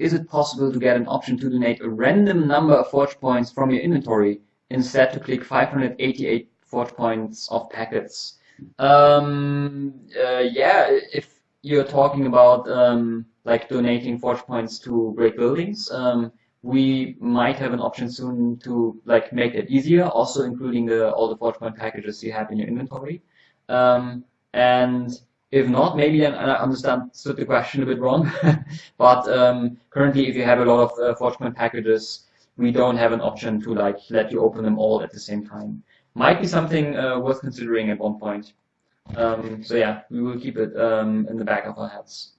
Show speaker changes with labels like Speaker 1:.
Speaker 1: is it possible to get an option to donate a random number of Forge points from your inventory instead to click 588 Forge points of packets? Um, uh, yeah, if you're talking about um, like donating Forge points to great buildings, um, we might have an option soon to like make it easier, also including the, all the Forge point packages you have in your inventory. Um, and if not, maybe then I understand the question a bit wrong. but um, currently, if you have a lot of uh, Forge point packages, we don't have an option to like let you open them all at the same time. Might be something uh, worth considering at one point. Um, so yeah, we will keep it um, in the back of our heads.